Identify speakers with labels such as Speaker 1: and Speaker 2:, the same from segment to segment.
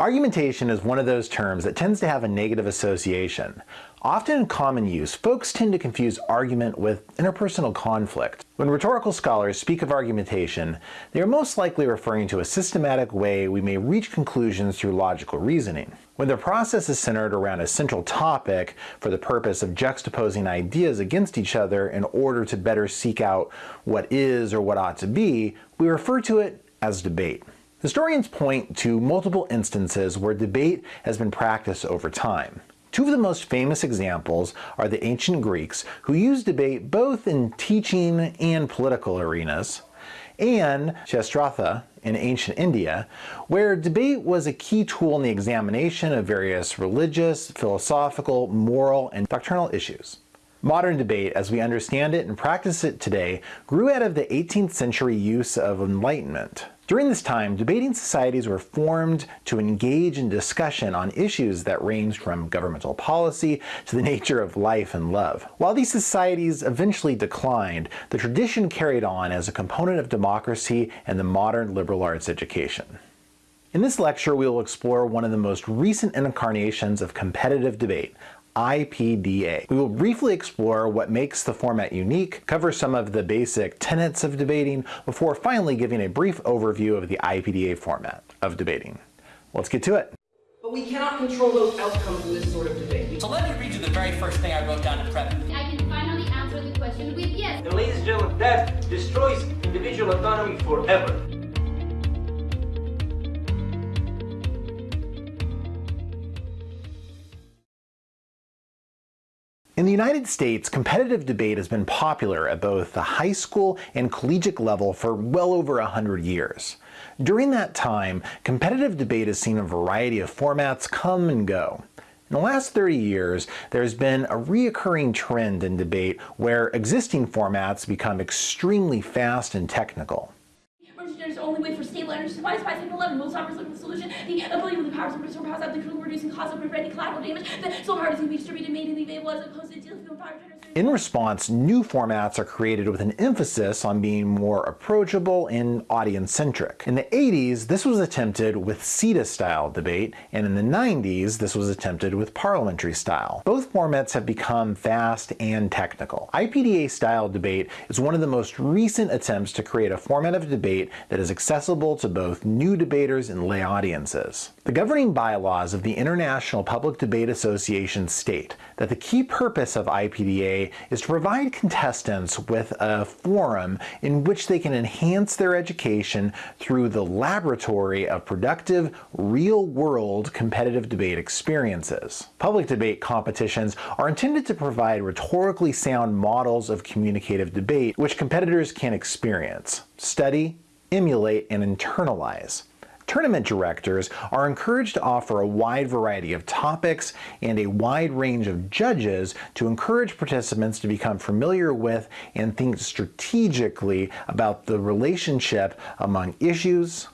Speaker 1: Argumentation is one of those terms that tends to have a negative association. Often in common use, folks tend to confuse argument with interpersonal conflict. When rhetorical scholars speak of argumentation, they are most likely referring to a systematic way we may reach conclusions through logical reasoning. When the process is centered around a central topic for the purpose of juxtaposing ideas against each other in order to better seek out what is or what ought to be, we refer to it as debate. Historians point to multiple instances where debate has been practiced over time. Two of the most famous examples are the ancient Greeks, who used debate both in teaching and political arenas, and Shastrartha in ancient India, where debate was a key tool in the examination of various religious, philosophical, moral, and doctrinal issues. Modern debate, as we understand it and practice it today, grew out of the 18th century use of enlightenment. During this time, debating societies were formed to engage in discussion on issues that ranged from governmental policy to the nature of life and love. While these societies eventually declined, the tradition carried on as a component of democracy and the modern liberal arts education. In this lecture, we will explore one of the most recent incarnations of competitive debate, IPDA. We will briefly explore what makes the format unique, cover some of the basic tenets of debating, before finally giving a brief overview of the IPDA format of debating. Let's get to it.
Speaker 2: But we cannot control those outcomes in this sort of debate.
Speaker 3: So let me read you the very first thing I wrote down in prep.
Speaker 4: I can finally answer the question with yes.
Speaker 5: And ladies and gentlemen, that destroys individual autonomy forever.
Speaker 1: In the United States, competitive debate has been popular at both the high school and collegiate level for well over a hundred years. During that time, competitive debate has seen a variety of formats come and go. In the last 30 years, there's been a reoccurring trend in debate where existing formats become extremely fast and technical.
Speaker 6: There's only way for stable energy supplies by second 11. Most offers looking solution. The ability of the powers to restore powers out the critical reducing cost of preventing collateral damage. The solar power is going to be distributed mainly available as opposed to dealing with power generators.
Speaker 1: In response, new formats are created with an emphasis on being more approachable and audience-centric. In the 80s, this was attempted with CEDA-style debate, and in the 90s, this was attempted with parliamentary style. Both formats have become fast and technical. IPDA-style debate is one of the most recent attempts to create a format of debate that is accessible to both new debaters and lay audiences. The governing bylaws of the International Public Debate Association state that the key purpose of IPDA is to provide contestants with a forum in which they can enhance their education through the laboratory of productive, real-world competitive debate experiences. Public debate competitions are intended to provide rhetorically sound models of communicative debate which competitors can experience, study, emulate, and internalize. Tournament directors are encouraged to offer a wide variety of topics and a wide range of judges to encourage participants to become familiar with and think strategically about the relationship among issues,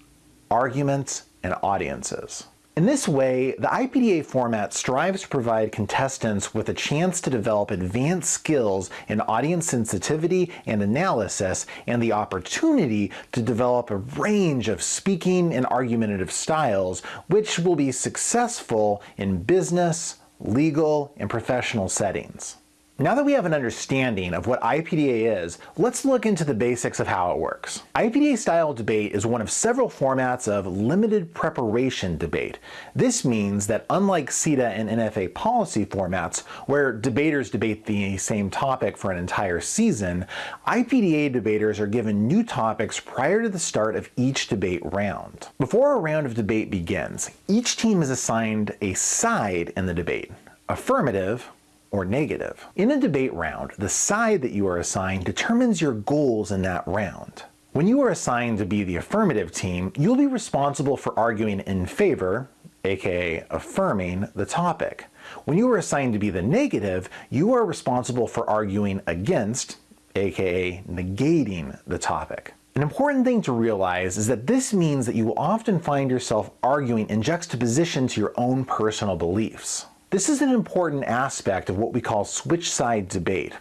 Speaker 1: arguments, and audiences. In this way, the IPDA format strives to provide contestants with a chance to develop advanced skills in audience sensitivity and analysis and the opportunity to develop a range of speaking and argumentative styles which will be successful in business, legal, and professional settings. Now that we have an understanding of what IPDA is, let's look into the basics of how it works. IPDA style debate is one of several formats of limited preparation debate. This means that unlike CEDA and NFA policy formats, where debaters debate the same topic for an entire season, IPDA debaters are given new topics prior to the start of each debate round. Before a round of debate begins, each team is assigned a side in the debate. Affirmative, or negative. In a debate round, the side that you are assigned determines your goals in that round. When you are assigned to be the affirmative team, you'll be responsible for arguing in favor, aka affirming, the topic. When you are assigned to be the negative, you are responsible for arguing against, aka negating, the topic. An important thing to realize is that this means that you will often find yourself arguing in juxtaposition to your own personal beliefs. This is an important aspect of what we call switch side debate.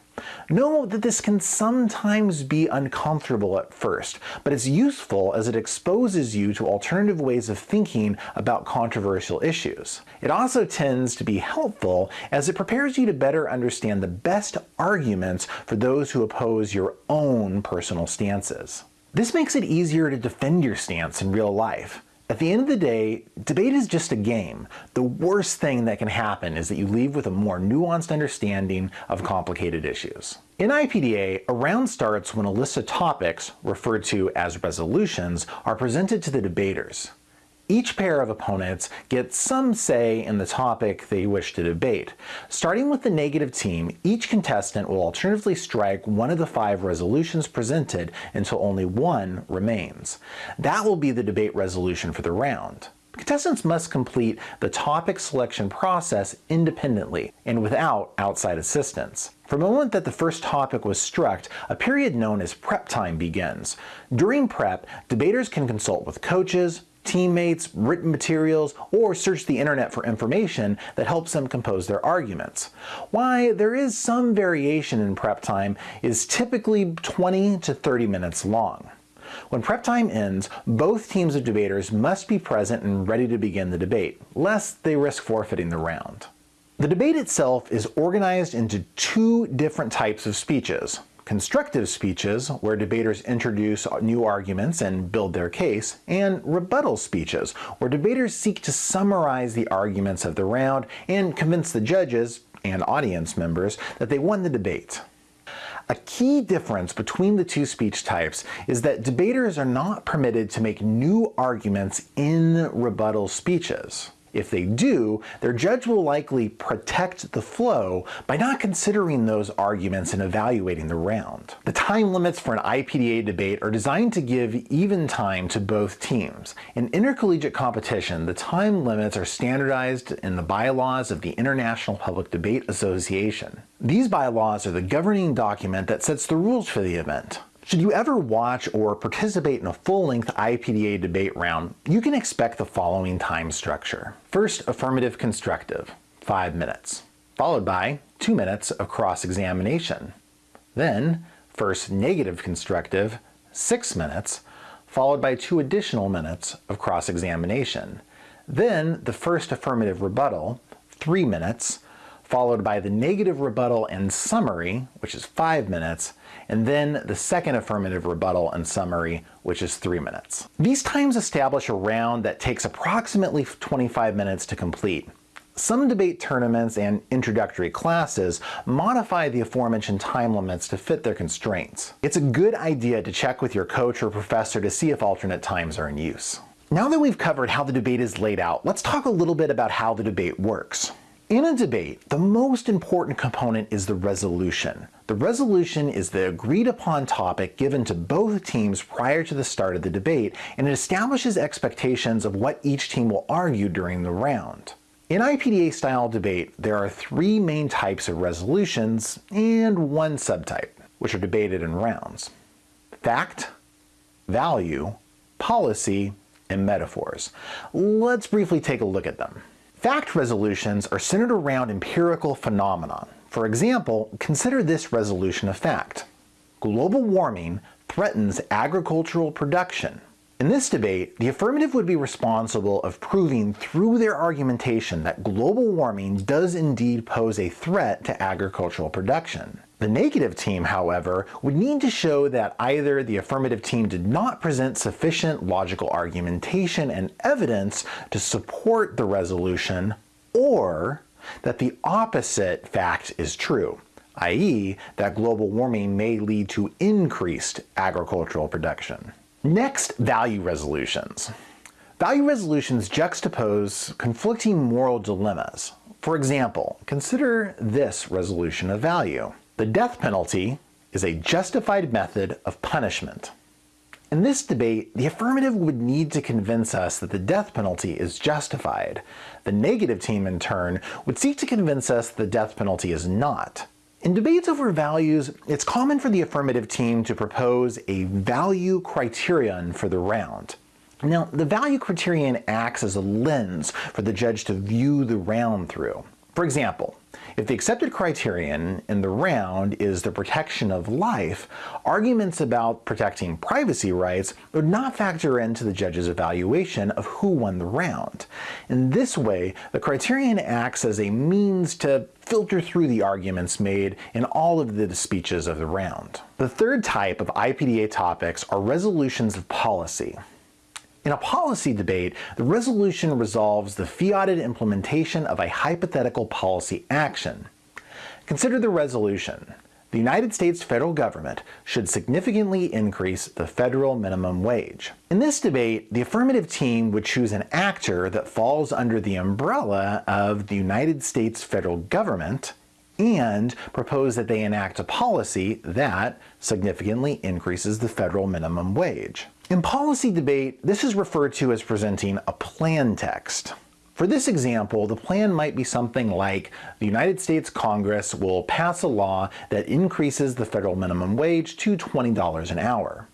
Speaker 1: Know that this can sometimes be uncomfortable at first, but it's useful as it exposes you to alternative ways of thinking about controversial issues. It also tends to be helpful as it prepares you to better understand the best arguments for those who oppose your own personal stances. This makes it easier to defend your stance in real life. At the end of the day, debate is just a game. The worst thing that can happen is that you leave with a more nuanced understanding of complicated issues. In IPDA, a round starts when a list of topics, referred to as resolutions, are presented to the debaters. Each pair of opponents gets some say in the topic they wish to debate. Starting with the negative team, each contestant will alternatively strike one of the five resolutions presented until only one remains. That will be the debate resolution for the round. Contestants must complete the topic selection process independently and without outside assistance. From the moment that the first topic was struck, a period known as prep time begins. During prep, debaters can consult with coaches, teammates, written materials, or search the internet for information that helps them compose their arguments. Why there is some variation in prep time is typically 20 to 30 minutes long. When prep time ends, both teams of debaters must be present and ready to begin the debate, lest they risk forfeiting the round. The debate itself is organized into two different types of speeches, constructive speeches, where debaters introduce new arguments and build their case, and rebuttal speeches, where debaters seek to summarize the arguments of the round and convince the judges and audience members that they won the debate. A key difference between the two speech types is that debaters are not permitted to make new arguments in rebuttal speeches. If they do, their judge will likely protect the flow by not considering those arguments in evaluating the round. The time limits for an IPDA debate are designed to give even time to both teams. In intercollegiate competition, the time limits are standardized in the bylaws of the International Public Debate Association. These bylaws are the governing document that sets the rules for the event. Should you ever watch or participate in a full-length IPDA debate round, you can expect the following time structure. First, affirmative constructive, 5 minutes, followed by 2 minutes of cross-examination. Then, first negative constructive, 6 minutes, followed by 2 additional minutes of cross-examination. Then, the first affirmative rebuttal, 3 minutes, followed by the negative rebuttal and summary, which is 5 minutes, and then the second affirmative rebuttal and summary, which is 3 minutes. These times establish a round that takes approximately 25 minutes to complete. Some debate tournaments and introductory classes modify the aforementioned time limits to fit their constraints. It's a good idea to check with your coach or professor to see if alternate times are in use. Now that we've covered how the debate is laid out, let's talk a little bit about how the debate works. In a debate, the most important component is the resolution. The resolution is the agreed upon topic given to both teams prior to the start of the debate, and it establishes expectations of what each team will argue during the round. In IPDA style debate, there are three main types of resolutions and one subtype, which are debated in rounds. Fact, value, policy, and metaphors. Let's briefly take a look at them. Fact resolutions are centered around empirical phenomena. For example, consider this resolution of fact. Global warming threatens agricultural production. In this debate, the affirmative would be responsible of proving through their argumentation that global warming does indeed pose a threat to agricultural production. The negative team, however, would need to show that either the affirmative team did not present sufficient logical argumentation and evidence to support the resolution, or that the opposite fact is true, i.e. that global warming may lead to increased agricultural production. Next, value resolutions. Value resolutions juxtapose conflicting moral dilemmas. For example, consider this resolution of value. The death penalty is a justified method of punishment. In this debate, the affirmative would need to convince us that the death penalty is justified. The negative team, in turn, would seek to convince us the death penalty is not. In debates over values, it's common for the affirmative team to propose a value criterion for the round. Now, the value criterion acts as a lens for the judge to view the round through. For example, If the accepted criterion in the round is the protection of life, arguments about protecting privacy rights would not factor into the judge's evaluation of who won the round. In this way, the criterion acts as a means to filter through the arguments made in all of the speeches of the round. The third type of IPDA topics are resolutions of policy. In a policy debate, the resolution resolves the fiated implementation of a hypothetical policy action. Consider the resolution. The United States federal government should significantly increase the federal minimum wage. In this debate, the affirmative team would choose an actor that falls under the umbrella of the United States federal government and propose that they enact a policy that significantly increases the federal minimum wage. In policy debate, this is referred to as presenting a plan text. For this example, the plan might be something like the United States Congress will pass a law that increases the federal minimum wage to $20 an hour.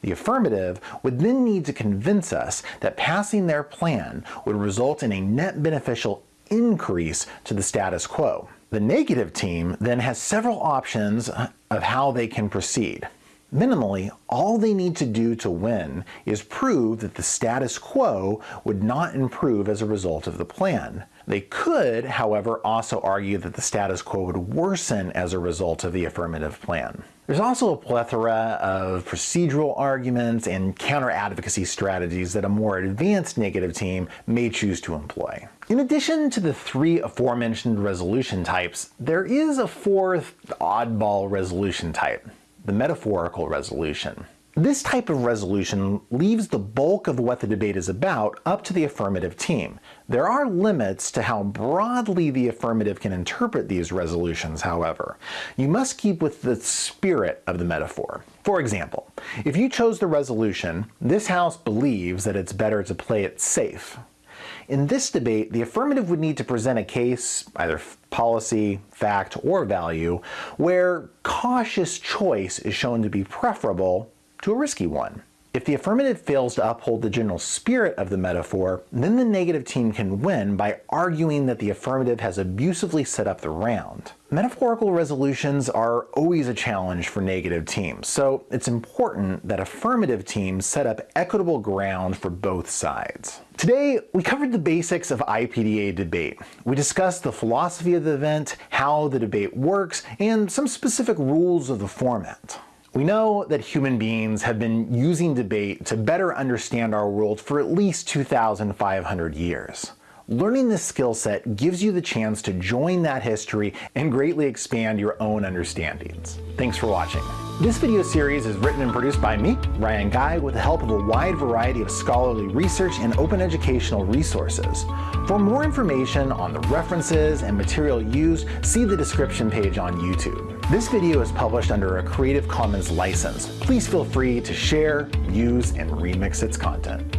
Speaker 1: The affirmative would then need to convince us that passing their plan would result in a net beneficial increase to the status quo. The negative team then has several options of how they can proceed. Minimally, all they need to do to win is prove that the status quo would not improve as a result of the plan. They could, however, also argue that the status quo would worsen as a result of the affirmative plan. There's also a plethora of procedural arguments and counter-advocacy strategies that a more advanced negative team may choose to employ. In addition to the three aforementioned resolution types, there is a fourth oddball resolution type the metaphorical resolution. This type of resolution leaves the bulk of what the debate is about up to the affirmative team. There are limits to how broadly the affirmative can interpret these resolutions, however. You must keep with the spirit of the metaphor. For example, if you chose the resolution, this House believes that it's better to play it safe, in this debate, the affirmative would need to present a case, either policy, fact, or value, where cautious choice is shown to be preferable to a risky one. If the affirmative fails to uphold the general spirit of the metaphor, then the negative team can win by arguing that the affirmative has abusively set up the round. Metaphorical resolutions are always a challenge for negative teams, so it's important that affirmative teams set up equitable ground for both sides. Today, we covered the basics of IPDA debate. We discussed the philosophy of the event, how the debate works, and some specific rules of the format. We know that human beings have been using debate to better understand our world for at least 2,500 years. Learning this skill set gives you the chance to join that history and greatly expand your own understandings. Thanks for watching. This video series is written and produced by me, Ryan Guy, with the help of a wide variety of scholarly research and open educational resources. For more information on the references and material used, see the description page on YouTube. This video is published under a Creative Commons license. Please feel free to share, use, and remix its content.